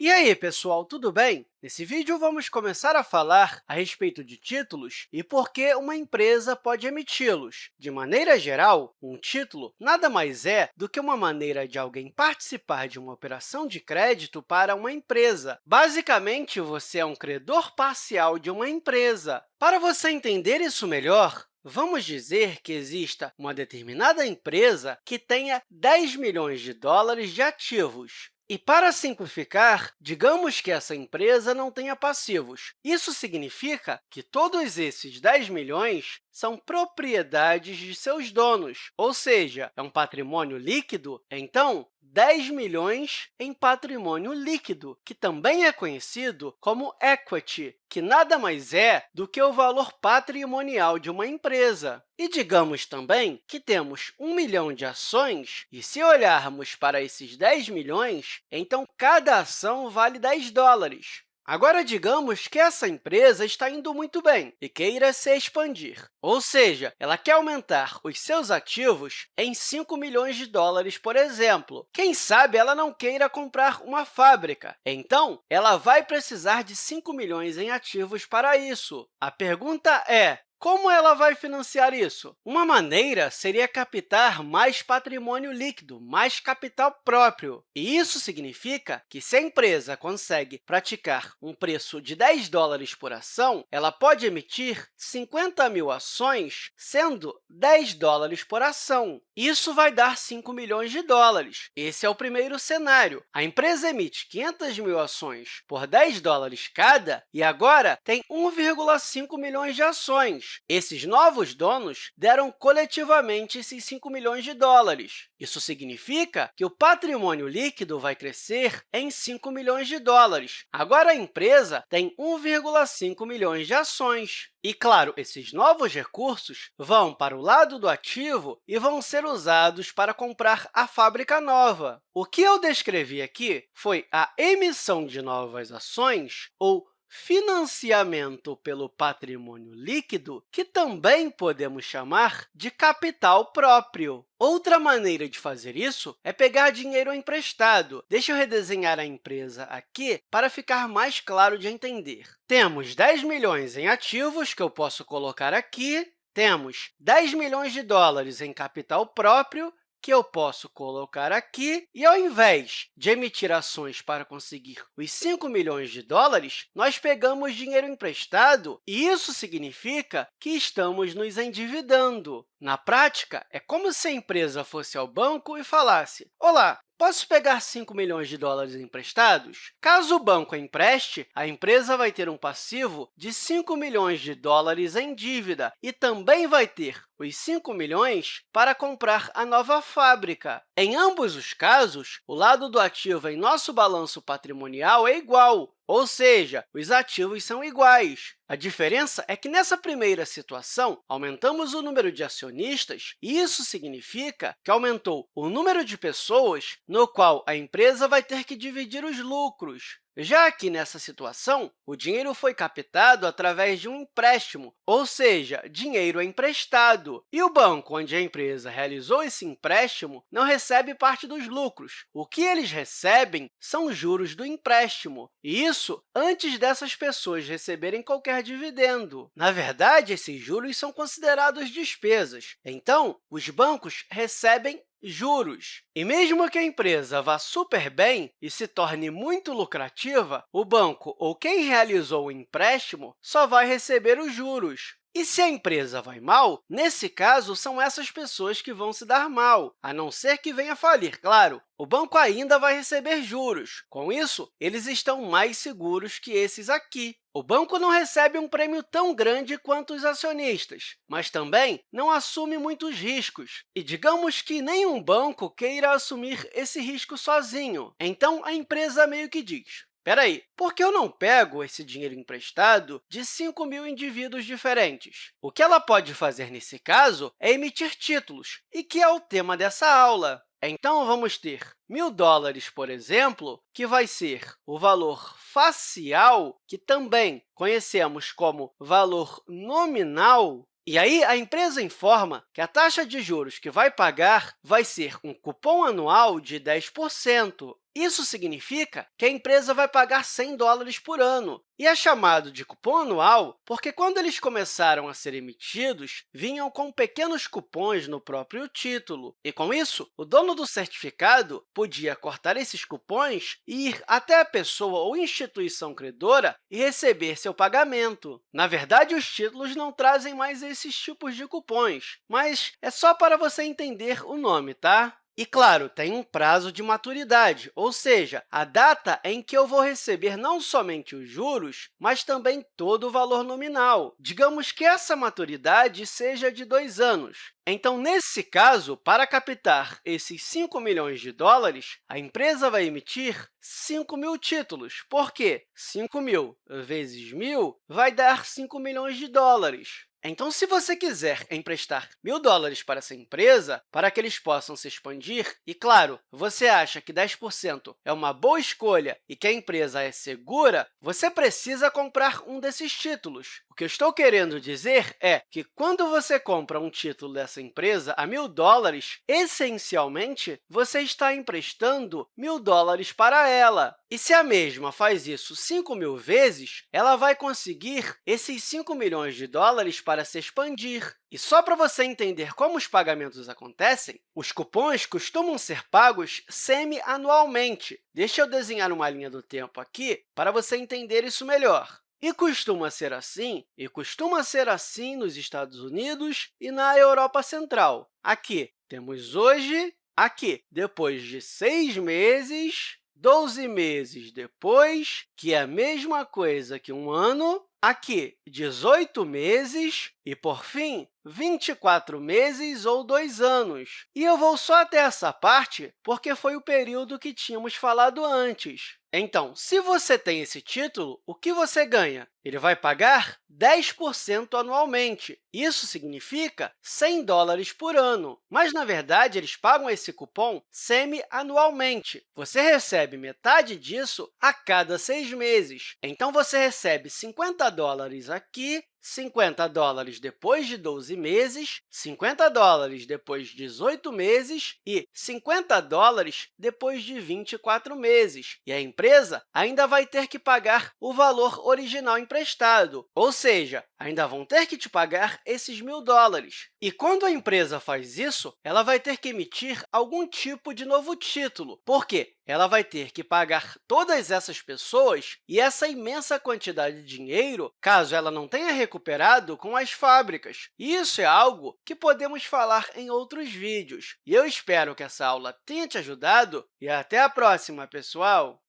E aí, pessoal, tudo bem? Nesse vídeo, vamos começar a falar a respeito de títulos e por que uma empresa pode emiti-los. De maneira geral, um título nada mais é do que uma maneira de alguém participar de uma operação de crédito para uma empresa. Basicamente, você é um credor parcial de uma empresa. Para você entender isso melhor, Vamos dizer que exista uma determinada empresa que tenha 10 milhões de dólares de ativos. E, para simplificar, digamos que essa empresa não tenha passivos. Isso significa que todos esses 10 milhões são propriedades de seus donos, ou seja, é um patrimônio líquido, então 10 milhões em patrimônio líquido, que também é conhecido como equity, que nada mais é do que o valor patrimonial de uma empresa. E digamos também que temos 1 milhão de ações, e se olharmos para esses 10 milhões, então cada ação vale 10 dólares. Agora, digamos que essa empresa está indo muito bem e queira se expandir, ou seja, ela quer aumentar os seus ativos em 5 milhões de dólares, por exemplo. Quem sabe ela não queira comprar uma fábrica, então ela vai precisar de 5 milhões em ativos para isso. A pergunta é, como ela vai financiar isso? Uma maneira seria captar mais patrimônio líquido, mais capital próprio. E isso significa que, se a empresa consegue praticar um preço de 10 dólares por ação, ela pode emitir 50 mil ações, sendo 10 dólares por ação. Isso vai dar 5 milhões de dólares. Esse é o primeiro cenário. A empresa emite 500 mil ações por 10 dólares cada e agora tem 1,5 milhões de ações. Esses novos donos deram coletivamente esses 5 milhões de dólares. Isso significa que o patrimônio líquido vai crescer em 5 milhões de dólares. Agora, a empresa tem 1,5 milhões de ações. E, claro, esses novos recursos vão para o lado do ativo e vão ser usados para comprar a fábrica nova. O que eu descrevi aqui foi a emissão de novas ações ou financiamento pelo patrimônio líquido, que também podemos chamar de capital próprio. Outra maneira de fazer isso é pegar dinheiro emprestado. Deixa eu redesenhar a empresa aqui para ficar mais claro de entender. Temos 10 milhões em ativos, que eu posso colocar aqui, temos 10 milhões de dólares em capital próprio que eu posso colocar aqui, e ao invés de emitir ações para conseguir os 5 milhões de dólares, nós pegamos dinheiro emprestado, e isso significa que estamos nos endividando. Na prática, é como se a empresa fosse ao banco e falasse, olá, Posso pegar 5 milhões de dólares emprestados? Caso o banco empreste, a empresa vai ter um passivo de 5 milhões de dólares em dívida e também vai ter os 5 milhões para comprar a nova fábrica. Em ambos os casos, o lado do ativo em nosso balanço patrimonial é igual, ou seja, os ativos são iguais. A diferença é que, nessa primeira situação, aumentamos o número de acionistas, e isso significa que aumentou o número de pessoas no qual a empresa vai ter que dividir os lucros. Já que, nessa situação, o dinheiro foi captado através de um empréstimo, ou seja, dinheiro emprestado, e o banco onde a empresa realizou esse empréstimo não recebe parte dos lucros. O que eles recebem são juros do empréstimo, e isso antes dessas pessoas receberem qualquer dividendo. Na verdade, esses juros são considerados despesas, então os bancos recebem juros. E mesmo que a empresa vá super bem e se torne muito lucrativa, o banco ou quem realizou o empréstimo só vai receber os juros. E se a empresa vai mal, nesse caso, são essas pessoas que vão se dar mal, a não ser que venha falir, claro. O banco ainda vai receber juros. Com isso, eles estão mais seguros que esses aqui. O banco não recebe um prêmio tão grande quanto os acionistas, mas também não assume muitos riscos. E digamos que nenhum banco queira assumir esse risco sozinho. Então, a empresa meio que diz, Espera aí, por que eu não pego esse dinheiro emprestado de 5 mil indivíduos diferentes? O que ela pode fazer nesse caso é emitir títulos, e que é o tema dessa aula. Então, vamos ter 1.000 dólares, por exemplo, que vai ser o valor facial, que também conhecemos como valor nominal, e aí, a empresa informa que a taxa de juros que vai pagar vai ser um cupom anual de 10%. Isso significa que a empresa vai pagar 100 dólares por ano. E é chamado de cupom anual porque, quando eles começaram a ser emitidos, vinham com pequenos cupons no próprio título. E, com isso, o dono do certificado podia cortar esses cupons e ir até a pessoa ou instituição credora e receber seu pagamento. Na verdade, os títulos não trazem mais esses tipos de cupons, mas é só para você entender o nome, tá? E, claro, tem um prazo de maturidade, ou seja, a data em que eu vou receber não somente os juros, mas também todo o valor nominal. Digamos que essa maturidade seja de dois anos. Então, nesse caso, para captar esses 5 milhões de dólares, a empresa vai emitir 5 mil títulos, porque 5 mil vezes 1.000 vai dar 5 milhões de dólares. Então, se você quiser emprestar mil dólares para essa empresa, para que eles possam se expandir, e, claro, você acha que 10% é uma boa escolha e que a empresa é segura, você precisa comprar um desses títulos. O que eu estou querendo dizer é que, quando você compra um título dessa empresa a mil dólares, essencialmente, você está emprestando mil dólares para ela. E se a mesma faz isso 5 mil vezes, ela vai conseguir esses 5 milhões de dólares para se expandir. E só para você entender como os pagamentos acontecem, os cupons costumam ser pagos semi-anualmente. Deixa eu desenhar uma linha do tempo aqui para você entender isso melhor. E costuma ser assim, e costuma ser assim nos Estados Unidos e na Europa Central. Aqui temos hoje, aqui, depois de seis meses, 12 meses depois, que é a mesma coisa que um ano, aqui 18 meses e, por fim, 24 meses ou dois anos. E eu vou só até essa parte porque foi o período que tínhamos falado antes. Então, se você tem esse título, o que você ganha? Ele vai pagar 10% anualmente. Isso significa 100 dólares por ano. Mas, na verdade, eles pagam esse cupom semi-anualmente. Você recebe metade disso a cada seis meses. Então, você recebe 50 dólares aqui 50 dólares depois de 12 meses, 50 dólares depois de 18 meses e 50 dólares depois de 24 meses. E a empresa ainda vai ter que pagar o valor original emprestado, ou seja, ainda vão ter que te pagar esses mil dólares. E quando a empresa faz isso, ela vai ter que emitir algum tipo de novo título. Por quê? ela vai ter que pagar todas essas pessoas e essa imensa quantidade de dinheiro, caso ela não tenha recuperado com as fábricas. Isso é algo que podemos falar em outros vídeos. E eu espero que essa aula tenha te ajudado e até a próxima, pessoal!